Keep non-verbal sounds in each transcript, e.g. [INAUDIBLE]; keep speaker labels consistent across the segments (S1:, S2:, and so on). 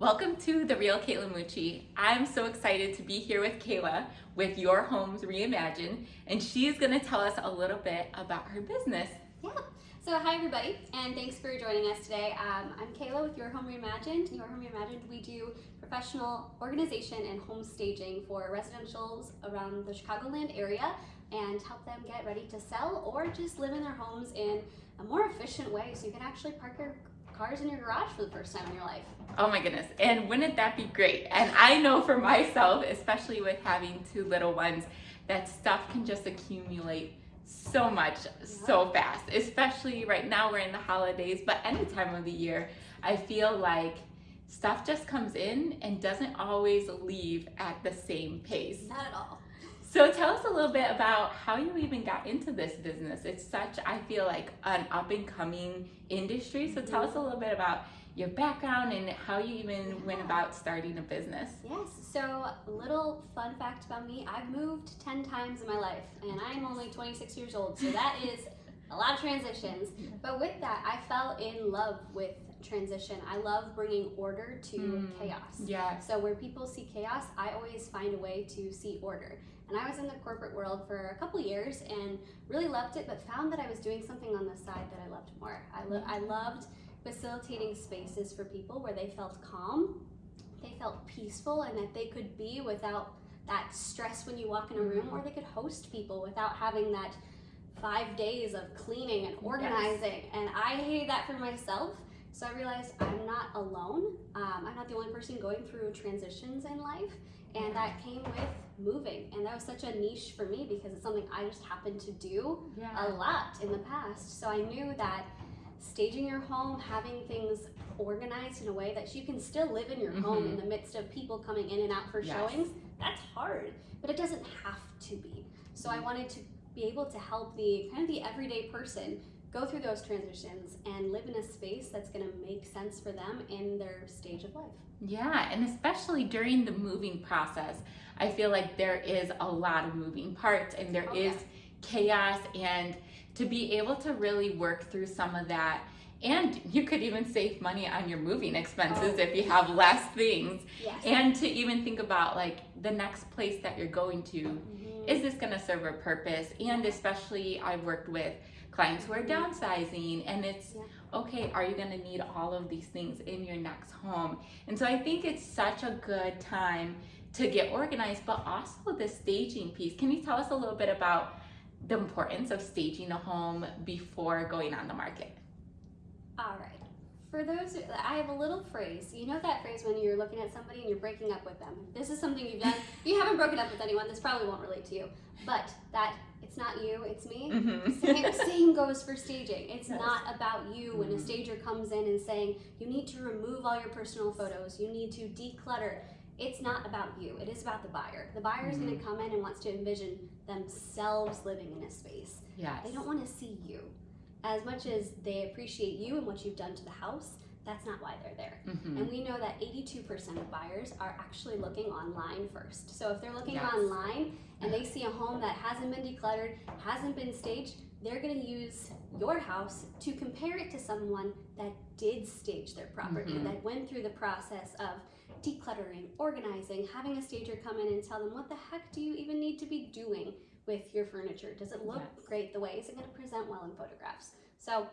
S1: Welcome to The Real Kayla Mucci. I'm so excited to be here with Kayla with Your Homes Reimagined, and she's going to tell us a little bit about her business.
S2: Yeah. So hi everybody, and thanks for joining us today. Um, I'm Kayla with Your Home Reimagined. Your Home Reimagined, we do professional organization and home staging for residentials around the Chicagoland area and help them get ready to sell or just live in their homes in a more efficient way so you can actually park your cars in your garage for the first time in your life.
S1: Oh my goodness. And wouldn't that be great? And I know for myself, especially with having two little ones, that stuff can just accumulate so much so fast, especially right now we're in the holidays, but any time of the year, I feel like stuff just comes in and doesn't always leave at the same pace.
S2: Not at all.
S1: So tell us a little bit about how you even got into this business. It's such, I feel like, an up and coming industry. So tell us a little bit about your background and how you even yeah. went about starting a business.
S2: Yes, so a little fun fact about me, I've moved 10 times in my life and I'm only 26 years old, so that is a lot of transitions. [LAUGHS] But with that, I fell in love with transition. I love bringing order to mm, chaos.
S1: Yeah.
S2: So where people see chaos, I always find a way to see order. And I was in the corporate world for a couple years and really loved it, but found that I was doing something on the side that I loved more. I, lo- I loved facilitating spaces for people where they felt calm, they felt peaceful, and that they could be without that stress when you walk in a room, or they could host people without having that five days of cleaning and organizing. Yes. And I hated that for myself. So I realized I'm not alone. Um, I'm not the only person going through transitions in life. And that came with moving. And that was such a niche for me because it's something I just happened to do yeah. a lot in the past. So I knew that staging your home, having things organized in a way that you can still live in your mm-hmm. home in the midst of people coming in and out for yes. showings, that's hard, but it doesn't have to be. So I wanted to be able to help the kind of the everyday person go through those transitions and live in a space that's going to make sense for them in their stage of life.
S1: Yeah, and especially during the moving process, I feel like there is a lot of moving parts and there oh, is chaos and to be able to really work through some of that and you could even save money on your moving expenses oh. if you have less things
S2: yes.
S1: and to even think about like the next place that you're going to mm-hmm. is this going to serve a purpose and especially i've worked with clients who are mm-hmm. downsizing and it's yeah. okay are you going to need all of these things in your next home and so i think it's such a good time to get organized but also the staging piece can you tell us a little bit about the importance of staging a home before going on the market.
S2: For those, I have a little phrase. You know that phrase when you're looking at somebody and you're breaking up with them. This is something you've done. [LAUGHS] you haven't broken up with anyone. This probably won't relate to you. But that it's not you, it's me. Mm-hmm. Same, same, goes for staging. It's yes. not about you. When a mm-hmm. stager comes in and saying you need to remove all your personal photos, you need to declutter it's not about you. It is about the buyer. The buyer is mm-hmm. going to come in and wants to envision themselves living in a space.
S1: Yes.
S2: They don't want to see you. As much as they appreciate you and what you've done to the house, that's not why they're there. Mm-hmm. And we know that 82% of buyers are actually looking online first. So if they're looking yes. online and they see a home that hasn't been decluttered, hasn't been staged, they're going to use your house to compare it to someone that did stage their property, mm-hmm. that went through the process of decluttering, organizing, having a stager come in and tell them what the heck do you even need to be doing with your furniture? Does it look yes. great the way? Is it going to present well in photographs? So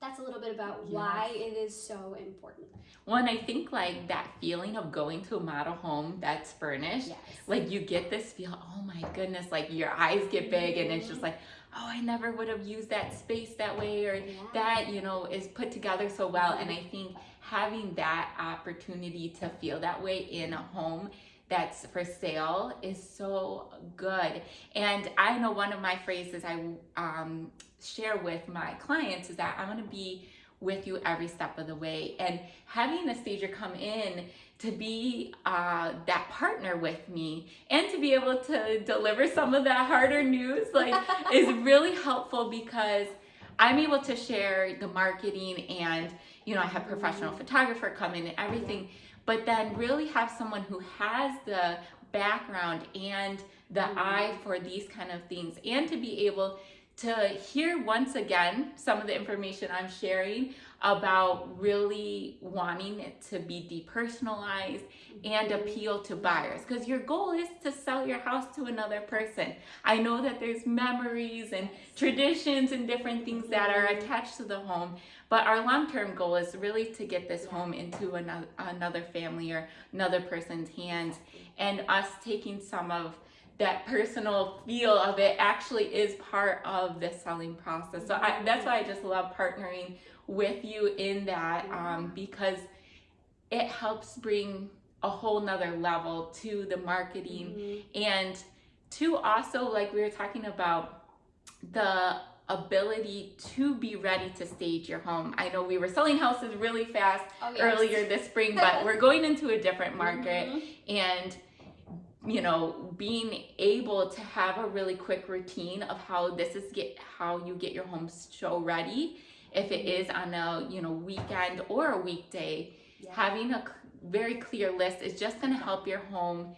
S2: that's a little bit about yes. why it is so important.
S1: Well, and I think like that feeling of going to a model home that's furnished, yes. like you get this feel, oh my goodness, like your eyes get big and it's just mm-hmm. like, oh, I never would have used that space that way or yeah. that, you know, is put together so well. And I think having that opportunity to feel that way in a home that's for sale is so good. And I know one of my phrases I um, share with my clients is that I'm to be with you every step of the way. And having a stager come in to be uh, that partner with me and to be able to deliver some of that harder news like [LAUGHS] is really helpful because I'm able to share the marketing and you know I have professional mm-hmm. photographer come in and everything but then really have someone who has the background and the mm-hmm. eye for these kind of things and to be able to hear once again some of the information I'm sharing about really wanting it to be depersonalized and
S2: Mm-hmm.
S1: appeal to buyers because your goal is to sell your house to another person. I know that there's memories and traditions and different things that are
S2: Mhm.
S1: attached to the home, but our long-term goal is really to get this home into another another family or another person's hands and us taking some of that personal feel of it actually is part of the selling process. So I, that's why I just love partnering with you in that um, because it helps bring a whole nother level to the marketing
S2: Mhm.
S1: and to also like we were talking about the ability to be ready to stage your home. I know we were selling houses really fast
S2: Oh, yes.
S1: earlier this spring, but [LAUGHS] we're going into a different market
S2: Mhm.
S1: and you know being able to have a really quick routine of how this is get how you get your home show ready if it is on a you know weekend or a weekday
S2: Yeah.
S1: having a very clear list is just going to help your home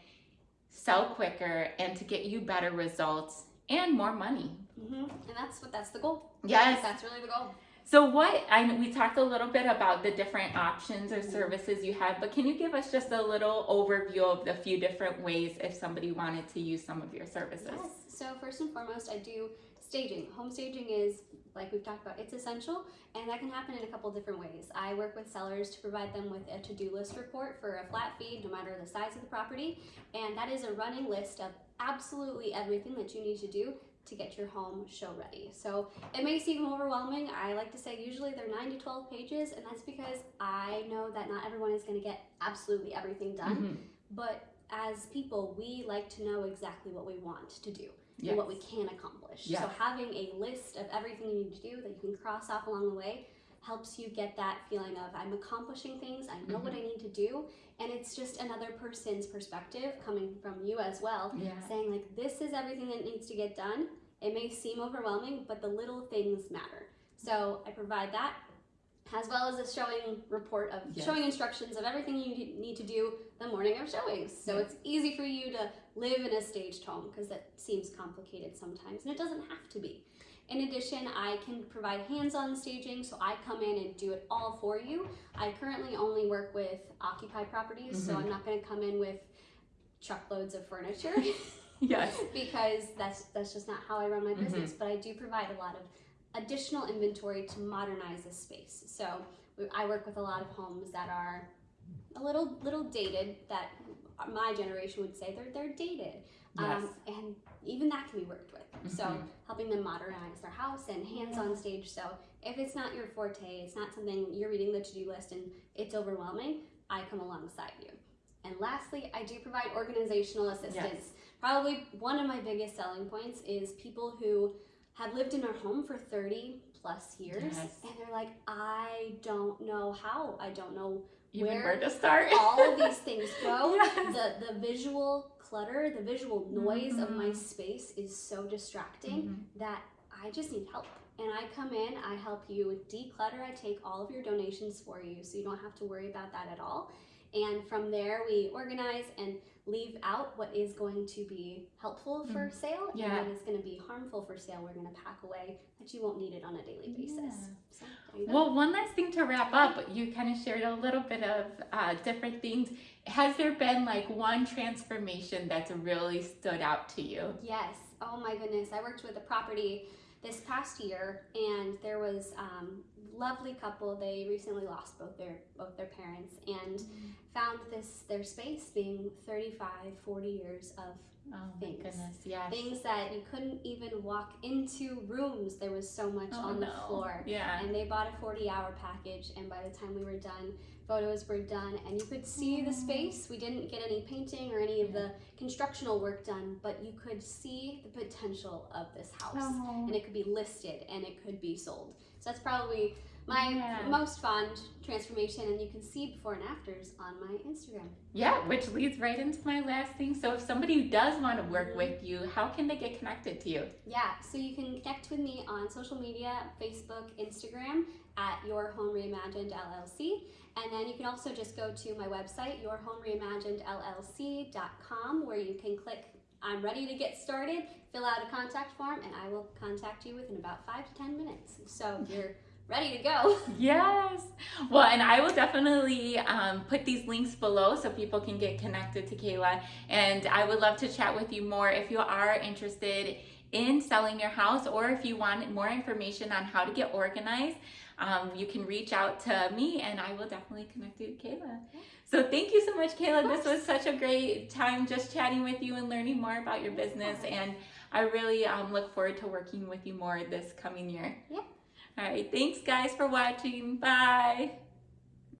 S1: sell quicker and to get you better results and more money
S2: Mhm. And that's what that's the goal.
S1: yes
S2: That's really the goal.
S1: So what I we talked a little bit about the different options or services you have, but can you give us just a little overview of the few different ways if somebody wanted to use some of your services?
S2: Yes. So first and foremost, I do staging. Home staging is like we've talked about, it's essential, and that can happen in a couple different ways. I work with sellers to provide them with a to-do list report for a flat fee, no matter the size of the property, and that is a running list of absolutely everything that you need to do to get your home show ready. So it may seem overwhelming. I like to say usually they're 9 to 12 pages, and that's because I know that not everyone is going to get absolutely everything done.
S1: Mhm.
S2: But as people, we like to know exactly what we want to do
S1: Yes.
S2: and what we can accomplish. So having a list of everything you need to do that you can cross off along the way helps you get that feeling of I'm accomplishing things, I know what
S1: Mm-hmm.
S2: I need to do, and it's just another person's perspective coming from you as well,
S1: Yeah.
S2: saying like this is everything that needs to get done. It may seem overwhelming, but the little things matter. So I provide that as well as a showing report of
S1: Yes.
S2: showing instructions of everything you need- need to do the morning of showings. So
S1: Yes.
S2: it's easy for you to live in a staged home because that seems complicated sometimes and it doesn't have to be. In addition, I can provide hands-on staging, so I come in and do it all for you. I currently only work with occupied properties, so
S1: Mhm.
S2: I'm not going to come in with truckloads of furniture [LAUGHS] [LAUGHS]
S1: Yes.
S2: because that's that's just not how I run my
S1: Mm-hmm.
S2: business. But I do provide a lot of additional inventory to modernize the space. So I work with a lot of homes that are a little little dated. That my generation would say they're they're dated,
S1: Yes.
S2: um, and even that can be worked with. So
S1: Mhm.
S2: Helping them modernize their house and hands on stage. So if it's not your forte, it's not something you're reading the to do list and it's overwhelming. I come alongside you. And lastly, I do provide organizational assistance. Probably one of my biggest selling points is people who have lived in their home for 30 plus years
S1: Yes.
S2: and they're like, I don't know how. I don't know
S1: Even
S2: Where
S1: where to start?
S2: all of [LAUGHS] these things go.
S1: Yes.
S2: The the visual clutter, the visual noise of my
S1: Mhm.
S2: space is so distracting
S1: Mhm.
S2: that I just need help. And I come in, I help you declutter, I take all of your donations for you so you don't have to worry about that at all. And from there, we organize and leave out what is going to be helpful for sale
S1: Mm. Yeah.
S2: and what is going to be harmful for sale. We're going to pack away that you won't need it on a daily basis.
S1: Yeah.
S2: So, there you go.
S1: Well, one last thing to wrap up. You kind of shared a little bit of uh, different things. Has there been like one transformation that's really stood out to you?
S2: Yes. Oh my goodness. I worked with a property this past year, and there was um, lovely couple. They recently lost both their both their parents, and found this their space being 35, 40 years of
S1: Oh
S2: Things.
S1: goodness, yes.
S2: things that you couldn't even walk into rooms. There was so much
S1: Oh,
S2: on the
S1: no.
S2: floor.
S1: Yeah.
S2: And they bought a 40 hour package, and by the time we were done, photos were done, and you could see the space. We didn't get any painting or any of the constructional work done, but you could see the potential of this house.
S1: Oh.
S2: And it could be listed and it could be sold. So that's probably my
S1: Yeah.
S2: most fond transformation, and you can see before and afters on my Instagram.
S1: Yeah, which leads right into my last thing. So if somebody does want to work with mm-hmm. you, how can they get connected to you?
S2: Yeah, so you can connect with me on social media, Facebook, Instagram at Your Home Reimagined LLC. And then you can also just go to my website, yourhomereimaginedllc.com, where you can click I'm ready to get started, fill out a contact form, and I will contact you within about five to 10 minutes. So [LAUGHS] you're ready to go. [LAUGHS]
S1: Yes. Well, and I will definitely um, put these links below so people can get connected to Kayla. And I would love to chat with you more if you are interested in selling your house or if you want more information on how to get organized. Um, you can reach out to me and I will definitely connect you to Kayla. So thank you so much, Kayla. This was such a great time just chatting with you and learning more about your business. And I really um, look forward to working with you more this coming year.
S2: Yeah.
S1: All right. Thanks, guys, for watching. Bye.